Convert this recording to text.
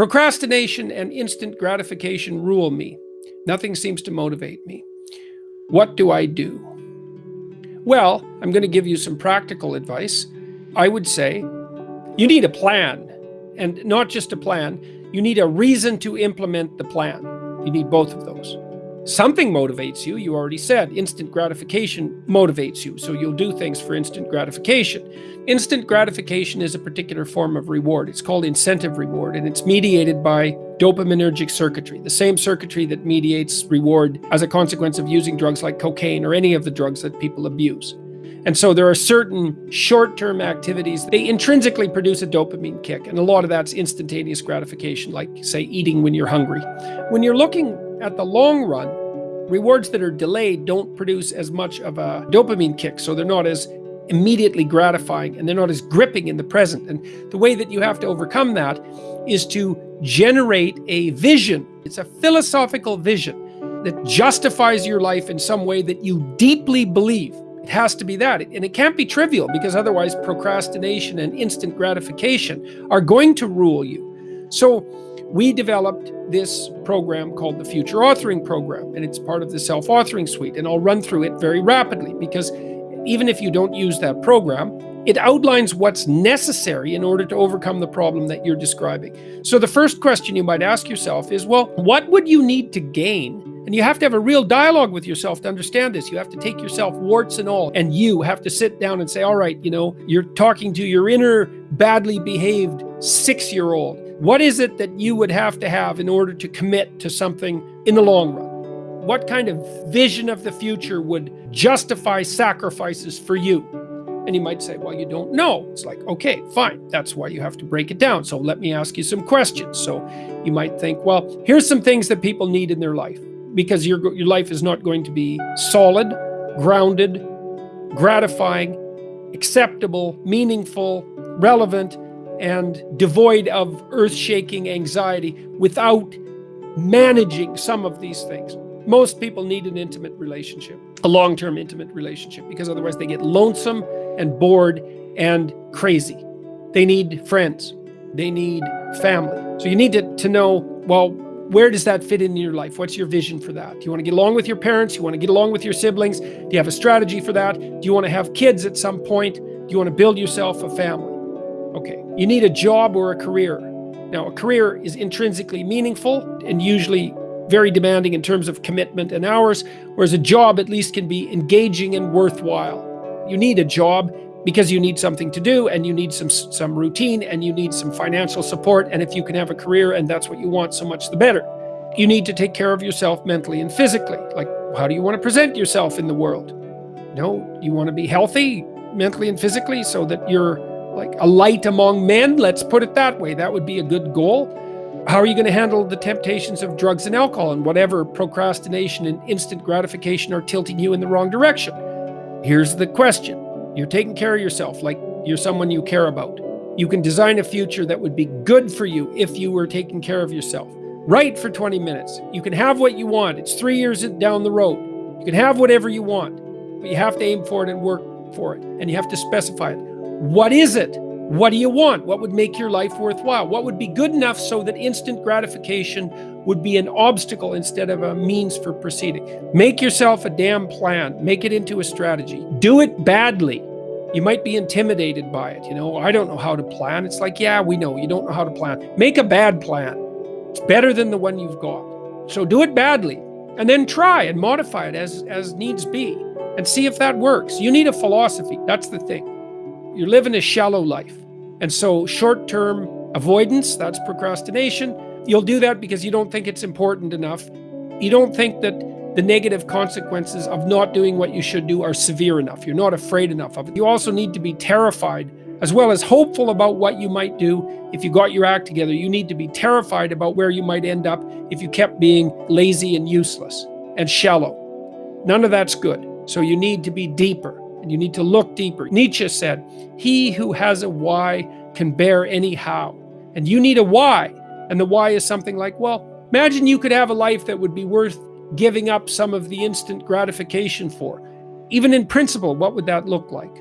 Procrastination and instant gratification rule me. Nothing seems to motivate me. What do I do? Well, I'm going to give you some practical advice. I would say you need a plan and not just a plan, you need a reason to implement the plan. You need both of those. Something motivates you, you already said. Instant gratification motivates you, so you'll do things for instant gratification. Instant gratification is a particular form of reward. It's called incentive reward, and it's mediated by dopaminergic circuitry, the same circuitry that mediates reward as a consequence of using drugs like cocaine or any of the drugs that people abuse. And so there are certain short-term activities, they intrinsically produce a dopamine kick, and a lot of that's instantaneous gratification, like say eating when you're hungry. When you're looking at the long run, rewards that are delayed don't produce as much of a dopamine kick, so they're not as immediately gratifying and they're not as gripping in the present. And the way that you have to overcome that is to generate a vision. It's a philosophical vision that justifies your life in some way that you deeply believe. It has to be that. And it can't be trivial because otherwise procrastination and instant gratification are going to rule you. So we developed this program called the Future Authoring Program, and it's part of the Self-Authoring Suite. And I'll run through it very rapidly because even if you don't use that program, it outlines what's necessary in order to overcome the problem that you're describing. So the first question you might ask yourself is, well, what would you need to gain? And you have to have a real dialogue with yourself to understand this. You have to take yourself warts and all, and you have to sit down and say, all right, you know, you're talking to your inner badly behaved six-year-old. What is it that you would have to have in order to commit to something in the long run? What kind of vision of the future would justify sacrifices for you? And you might say, well, you don't know. It's like, okay, fine. That's why you have to break it down. So let me ask you some questions. So you might think, well, here's some things that people need in their life because your, your life is not going to be solid, grounded, gratifying, acceptable, meaningful, relevant, and devoid of earth-shaking anxiety without managing some of these things. Most people need an intimate relationship, a long-term intimate relationship, because otherwise they get lonesome and bored and crazy. They need friends. They need family. So you need to, to know, well, where does that fit in your life? What's your vision for that? Do you want to get along with your parents? Do you want to get along with your siblings? Do you have a strategy for that? Do you want to have kids at some point? Do you want to build yourself a family? Okay, you need a job or a career. Now, a career is intrinsically meaningful and usually very demanding in terms of commitment and hours, whereas a job at least can be engaging and worthwhile. You need a job because you need something to do and you need some some routine and you need some financial support and if you can have a career and that's what you want so much the better you need to take care of yourself mentally and physically like how do you want to present yourself in the world no you want to be healthy mentally and physically so that you're like a light among men let's put it that way that would be a good goal how are you going to handle the temptations of drugs and alcohol and whatever procrastination and instant gratification are tilting you in the wrong direction? Here's the question. You're taking care of yourself like you're someone you care about. You can design a future that would be good for you if you were taking care of yourself. Write for 20 minutes. You can have what you want. It's three years down the road. You can have whatever you want, but you have to aim for it and work for it. And you have to specify it. What is it? What do you want? What would make your life worthwhile? What would be good enough so that instant gratification would be an obstacle instead of a means for proceeding? Make yourself a damn plan. Make it into a strategy. Do it badly. You might be intimidated by it. You know, I don't know how to plan. It's like, yeah, we know you don't know how to plan. Make a bad plan. It's better than the one you've got. So do it badly and then try and modify it as, as needs be and see if that works. You need a philosophy. That's the thing. You're living a shallow life. And so short-term avoidance, that's procrastination. You'll do that because you don't think it's important enough. You don't think that the negative consequences of not doing what you should do are severe enough. You're not afraid enough of it. You also need to be terrified as well as hopeful about what you might do if you got your act together. You need to be terrified about where you might end up if you kept being lazy and useless and shallow. None of that's good. So you need to be deeper and you need to look deeper. Nietzsche said, he who has a why can bear any how. And you need a why. And the why is something like, well, imagine you could have a life that would be worth giving up some of the instant gratification for. Even in principle, what would that look like?